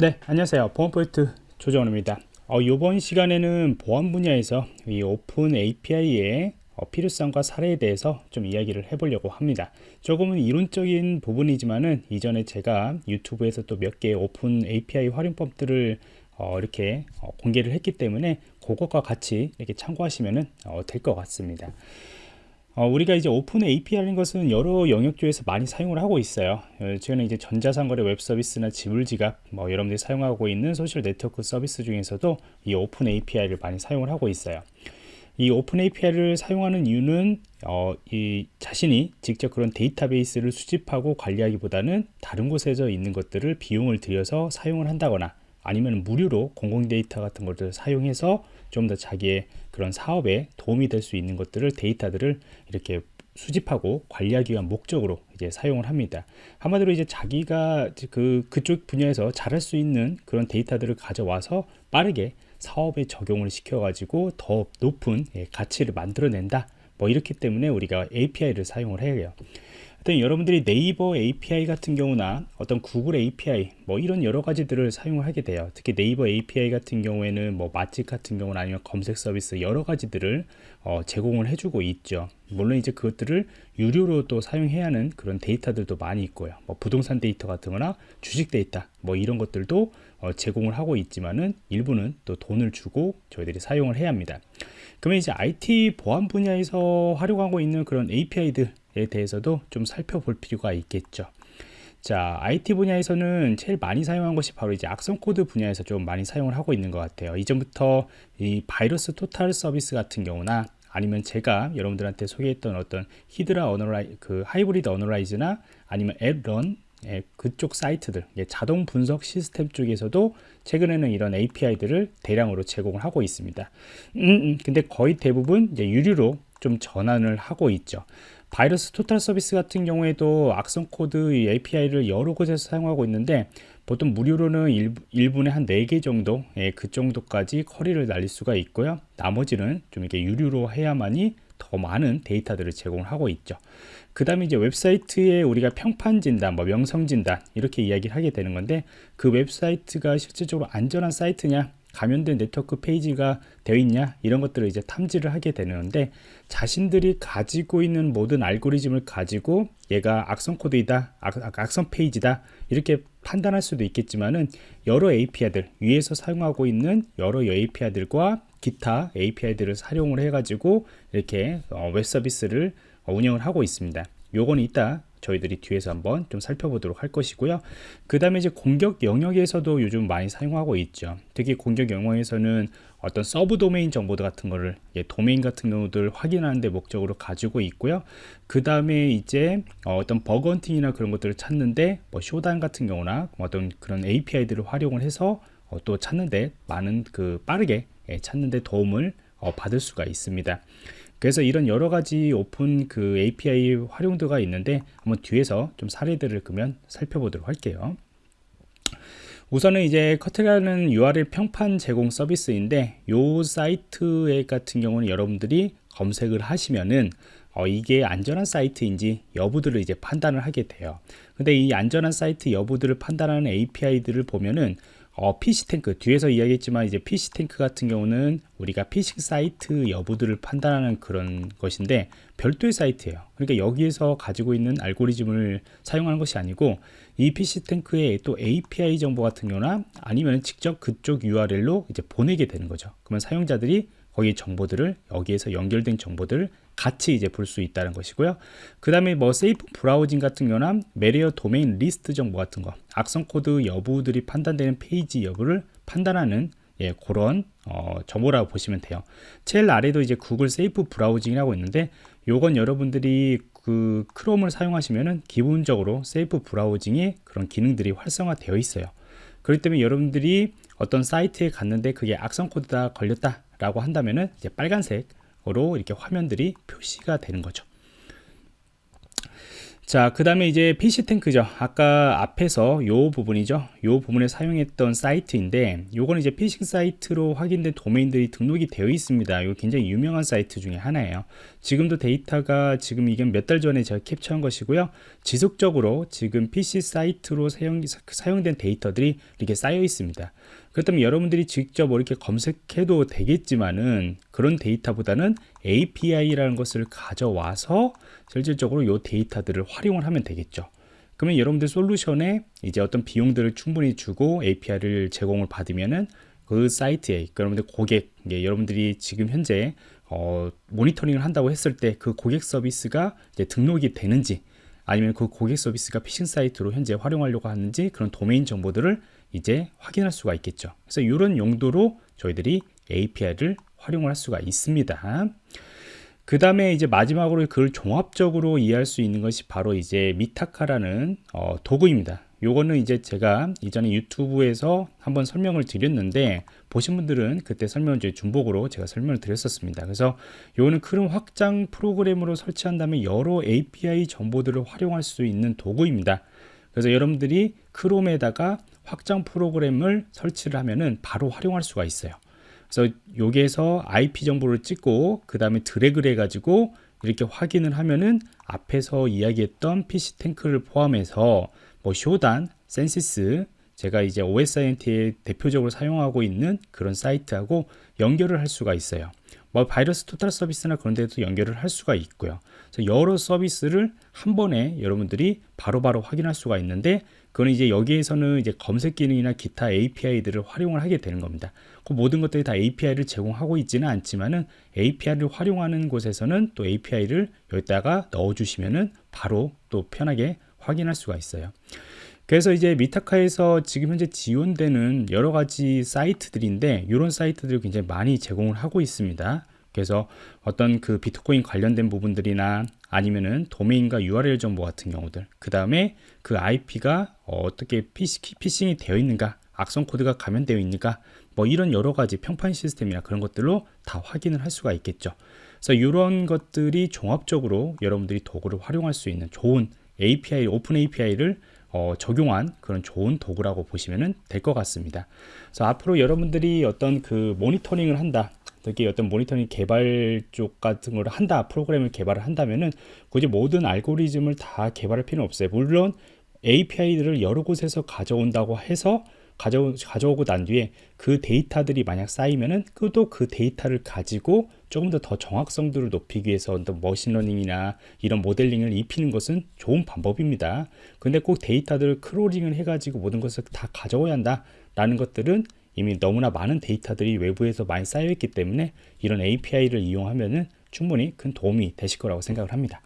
네 안녕하세요. 보안포인트 조정원입니다. 어, 이번 시간에는 보안 분야에서 이 open API의 어, 필요성과 사례에 대해서 좀 이야기를 해보려고 합니다. 조금은 이론적인 부분이지만은 이전에 제가 유튜브에서 또 몇 개의 open API 활용법들을 어, 이렇게 어, 공개를 했기 때문에 그것과 같이 이렇게 참고하시면 어, 될것 같습니다 어, 우리가 이제 open API라는 것은 여러 영역 중에서 많이 사용을 하고 있어요. 어, 저는 이제 전자상거래 웹 서비스나 지불지갑, 뭐 여러분들이 사용하고 있는 소셜 네트워크 서비스 중에서도 이 open API를 많이 사용을 하고 있어요. 이 open API를 사용하는 이유는 어, 이 자신이 직접 그런 데이터베이스를 수집하고 관리하기보다는 다른 곳에서 있는 것들을 비용을 들여서 사용을 한다거나 아니면 무료로 공공 데이터 같은 것들을 사용해서 좀 더 자기의 그런 사업에 도움이 될 수 있는 것들을 데이터들을 이렇게 수집하고 관리하기 위한 목적으로 이제 사용을 합니다. 한마디로 이제 자기가 그 그쪽 분야에서 잘할 수 있는 그런 데이터들을 가져와서 빠르게 사업에 적용을 시켜 가지고 더 높은 예, 가치를 만들어낸다. 뭐 이렇기 때문에 우리가 API를 사용을 해요. 하여튼 여러분들이 네이버 API 같은 경우나 어떤 구글 API 뭐 이런 여러 가지들을 사용을 하게 돼요. 특히 네이버 API 같은 경우에는 뭐 맛집 같은 경우는 아니면 검색 서비스 여러 가지들을 어, 제공을 해주고 있죠. 물론 이제 그것들을 유료로 또 사용해야 하는 그런 데이터들도 많이 있고요. 뭐 부동산 데이터 같은 거나 주식 데이터 뭐 이런 것들도 어, 제공을 하고 있지만은 일부는 또 돈을 주고 저희들이 사용을 해야 합니다. 그러면 이제 IT 보안 분야에서 활용하고 있는 그런 API들 에 대해서도 좀 살펴볼 필요가 있겠죠 자 IT 분야에서는 제일 많이 사용한 것이 바로 이제 악성 코드 분야에서 좀 많이 사용을 하고 있는 것 같아요 이전부터 이 VirusTotal 서비스 같은 경우나 아니면 제가 여러분들한테 소개했던 어떤 히드라 Analy 그 Hybrid Analysis나 아니면 ANY.RUN 예, 그쪽 사이트들 예, 자동 분석 시스템 쪽에서도 최근에는 이런 API들을 대량으로 제공을 하고 있습니다. 음, 음, 근데 거의 대부분 이제 유료로 좀 전환을 하고 있죠. VirusTotal 서비스 같은 경우에도 악성 코드 API를 여러 곳에서 사용하고 있는데 보통 무료로는 1, 분에한 4개 정도 예, 그 정도까지 query를 날릴 수가 있고요. 나머지는 좀 이렇게 유료로 해야만이 더 많은 데이터들을 제공을 하고 있죠. 그 다음에 이제 웹사이트에 우리가 평판 진단, 뭐 명성 진단 이렇게 이야기를 하게 되는 건데 그 웹사이트가 실질적으로 안전한 사이트냐 감염된 네트워크 페이지가 되어 있냐? 이런 것들을 이제 탐지를 하게 되는데 자신들이 가지고 있는 모든 알고리즘을 가지고 얘가 악성 코드이다 악, 성 페이지다 이렇게 판단할 수도 있겠지만은 여러 API들 위에서 사용하고 있는 여러 API들과 기타 API들을 사용을 해 가지고 이렇게 어, 웹 서비스를 운영을 하고 있습니다. 요거는 이따 저희들이 뒤에서 한번 좀 살펴보도록 할 것이고요. 그 다음에 이제 공격 영역에서도 요즘 많이 사용하고 있죠. 특히 공격 영역에서는 어떤 subdomain 정보들 같은 거를 예, 도메인 같은 경우들 확인하는 데 목적으로 가지고 있고요. 그 다음에 이제 어, 떤 bug hunting이나 그런 것들을 찾는데 뭐 Shodan 같은 경우나 뭐 어떤 그런 API들을 활용을 해서 어, 또 찾는데 많은 그 빠르게 예, 찾는데 도움을 어, 받을 수가 있습니다 그래서 이런 여러 가지 오픈 그 API 활용도가 있는데 한번 뒤에서 좀 사례들을 그러면 살펴보도록 할게요. 우선은 이제 커트라는 URL 평판 제공 서비스인데 이 사이트 같은 경우는 여러분들이 검색을 하시면은 어, 이게 안전한 사이트인지 여부들을 이제 판단을 하게 돼요. 근데 이 안전한 사이트 여부들을 판단하는 API들을 보면은 어, PhishTank. 뒤에서 이야기했지만 이제 PhishTank 같은 경우는 우리가 피싱 사이트 여부들을 판단하는 그런 것인데 별도의 사이트예요. 그러니까 여기에서 가지고 있는 알고리즘을 사용하는 것이 아니고 이 PhishTank에 또 API 정보 같은 경우나 아니면 직접 그쪽 URL로 이제 보내게 되는 거죠. 그러면 사용자들이 거기 정보들을 여기에서 연결된 정보들을 같이 이제 볼 수 있다는 것이고요. 그 다음에 뭐 Safe Browsing 같은 경우는 Malware Domain List 정보 같은 거 악성 코드 여부들이 판단되는 페이지 여부를 판단하는 예, 그런 어, 정보라고 보시면 돼요. 제일 아래도 이제 구글 Safe Browsing이라고 있는데 요건 여러분들이 그 크롬을 사용하시면은 기본적으로 Safe Browsing이 그런 기능들이 활성화되어 있어요. 그렇기 때문에 여러분들이 어떤 사이트에 갔는데 그게 악성 코드다 걸렸다 라고 한다면은 이제 빨간색 으로 이렇게 화면들이 표시가 되는 거죠 자, 그 다음에 이제 PhishTank죠. 아까 앞에서 요 부분이죠. 요 부분에 사용했던 사이트인데, 요거는 이제 피싱 사이트로 확인된 도메인들이 등록이 되어 있습니다. 이거 굉장히 유명한 사이트 중에 하나예요. 지금도 데이터가 지금 이게 몇 달 전에 제가 캡처한 것이고요. 지속적으로 지금 PC 사이트로 사용, 사용된 데이터들이 이렇게 쌓여 있습니다. 그렇다면 여러분들이 직접 뭐 이렇게 검색해도 되겠지만은 그런 데이터보다는 API라는 것을 가져와서 실질적으로 이 데이터들을 활용을 하면 되겠죠. 그러면 여러분들 솔루션에 이제 어떤 비용들을 충분히 주고 API를 제공을 받으면은 그 사이트에 여러분들 고객, 여러분들이 지금 현재 어, 모니터링을 한다고 했을 때 그 고객 서비스가 등록이 되는지 아니면 그 고객 서비스가 피싱 사이트로 현재 활용하려고 하는지 그런 도메인 정보들을 이제 확인할 수가 있겠죠. 그래서 이런 용도로 저희들이 API를 활용을 할 수가 있습니다. 그 다음에 이제 마지막으로 그걸 종합적으로 이해할 수 있는 것이 바로 이제 미타카라는 어, 도구입니다. 요거는 이제 제가 이전에 유튜브에서 한번 설명을 드렸는데 보신 분들은 그때 설명을 이제 중복으로 제가 설명을 드렸었습니다. 그래서 요거는 크롬 확장 프로그램으로 설치한 다음에 여러 API 정보들을 활용할 수 있는 도구입니다. 그래서 여러분들이 크롬에다가 확장 프로그램을 설치를 하면은 바로 활용할 수가 있어요. 그래서 여기에서 IP 정보를 찍고 그 다음에 드래그를 해가지고 이렇게 확인을 하면은 앞에서 이야기했던 PC 탱크를 포함해서 뭐 Shodan, Censys, 제가 이제 OSINT에 대표적으로 사용하고 있는 그런 사이트하고 연결을 할 수가 있어요. 뭐 VirusTotal 서비스나 그런 데도 연결을 할 수가 있고요. 여러 서비스를 한 번에 여러분들이 바로바로 바로 확인할 수가 있는데 그건 이제 여기에서는 이제 검색 기능이나 기타 API들을 활용을 하게 되는 겁니다. 그 모든 것들이 다 API를 제공하고 있지는 않지만은 API를 활용하는 곳에서는 또 API를 여기다가 넣어 주시면은 바로 또 편하게 확인할 수가 있어요. 그래서 이제 미타카에서 지금 현재 지원되는 여러 가지 사이트들인데 이런 사이트들을 굉장히 많이 제공을 하고 있습니다. 그래서 어떤 그 비트코인 관련된 부분들이나 아니면은 도메인과 URL 정보 같은 경우들 그 다음에 그 IP가 어떻게 피싱이 되어 있는가 악성 코드가 감염되어 있는가 뭐 이런 여러 가지 평판 시스템이나 그런 것들로 다 확인을 할 수가 있겠죠 그래서 이런 것들이 종합적으로 여러분들이 도구를 활용할 수 있는 좋은 API open API를 어, 적용한 그런 좋은 도구라고 보시면 될 것 같습니다. 그래서 앞으로 여러분들이 어떤 그 모니터링을 한다. 특히 어떤 모니터링 개발 쪽 같은 걸 한다 프로그램을 개발을 한다면은 굳이 모든 알고리즘을 다 개발할 필요는 없어요 물론 API들을 여러 곳에서 가져온다고 해서 가져, 가져오고 난 뒤에 그 데이터들이 만약 쌓이면은 그도 그 데이터를 가지고 조금 더 더 정확성들을 높이기 위해서 어떤 machine learning이나 이런 모델링을 입히는 것은 좋은 방법입니다. 근데 꼭 데이터들을 crawling을 해가지고 모든 것을 다 가져와야 한다 라는 것들은 이미 너무나 많은 데이터들이 외부에서 많이 쌓여 있기 때문에 이런 API를 이용하면은 충분히 큰 도움이 되실 거라고 생각을 합니다.